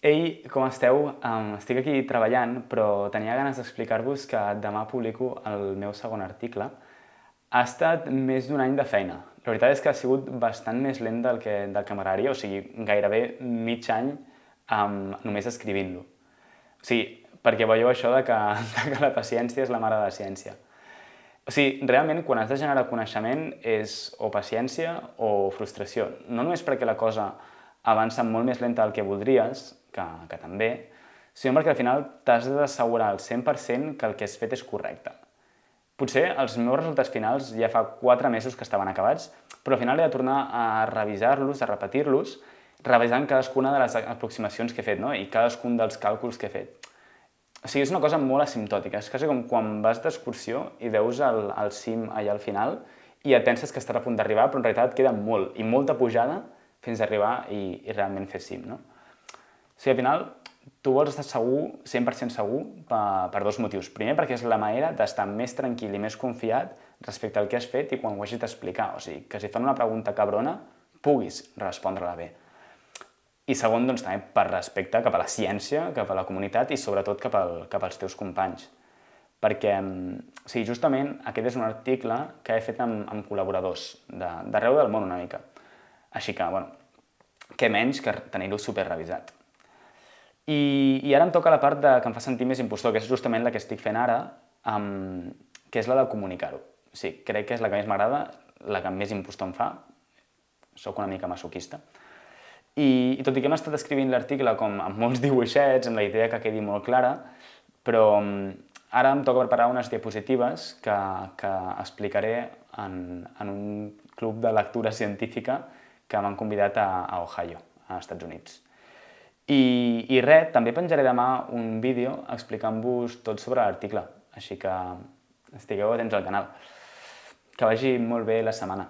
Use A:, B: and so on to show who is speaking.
A: Ei, com esteu? Um, estic aquí treballant, però tenia ganes d'explicar-vos que demà publico el meu segon article. Ha estat més d'un any de feina. La veritat és que ha sigut bastant més lent del que, del que m'agradaria, o sigui, gairebé mig any um, només escrivint-lo. O sigui, perquè veieu això de que, de que la paciència és la mare de la ciència. O sigui, realment, quan has de generar coneixement és o paciència o frustració. No només perquè la cosa avança molt més lenta del que voldries, que, que també, sinó perquè al final t'has d'assegurar al 100% que el que has fet és correcte. Potser els meus resultats finals ja fa 4 mesos que estaven acabats, però al final he de tornar a revisar-los, a repetir-los, revisant cadascuna de les aproximacions que he fet no? i cadascun dels càlculs que he fet. O sigui, és una cosa molt asimptòtica. És quasi com quan vas d'excursió i veus el, el cim allà al final i et penses que estarà a punt d'arribar, però en realitat queda molt, i molta pujada fins a arribar i, i realment fer cim. No? O sigui, al final, tu vols estar segur, 100% segur, per, per dos motius. Primer, perquè és la manera d'estar més tranquil i més confiat respecte al que has fet i quan ho hagis d'explicar. O sigui, que si fan una pregunta cabrona, puguis respondre-la bé. I segon, doncs, també per respecte cap a la ciència, cap a la comunitat i sobretot cap, al, cap als teus companys. Perquè, o sigui, justament aquest és un article que he fet amb, amb col·laboradors d'arreu de, del món una mica. Així que, bueno, què menys que tenir-ho superrevisat. I, I ara em toca la part de, que em fa sentir més impostor, que és justament la que estic fent ara, um, que és la de comunicar-ho. Sí, crec que és la que més m'agrada, la que més impostor em fa. Soc una mica masoquista. I, i tot i que hem estat escrivint l'article com amb molts dibuixets, amb la idea que quedi molt clara, però mm, ara em toca preparar unes diapositives que, que explicaré en, en un club de lectura científica que m'han convidat a, a Ohio, a Estats Units. I, I res, també penjaré demà un vídeo explicant-vos tot sobre l'article, així que estigueu atents al canal. Que vagi molt bé la setmana.